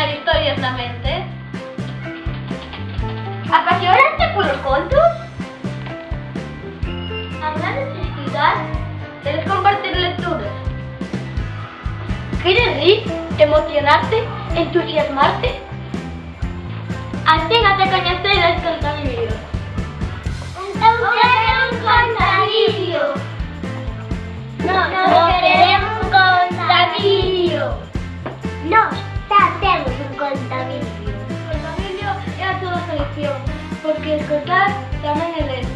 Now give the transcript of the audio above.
crear historias na mente. Contos, hablar de festividad, de compartir lecturas. ¿Quieres reír, emocionarte, entusiasmarte? Selección, porque escuchar también es leer.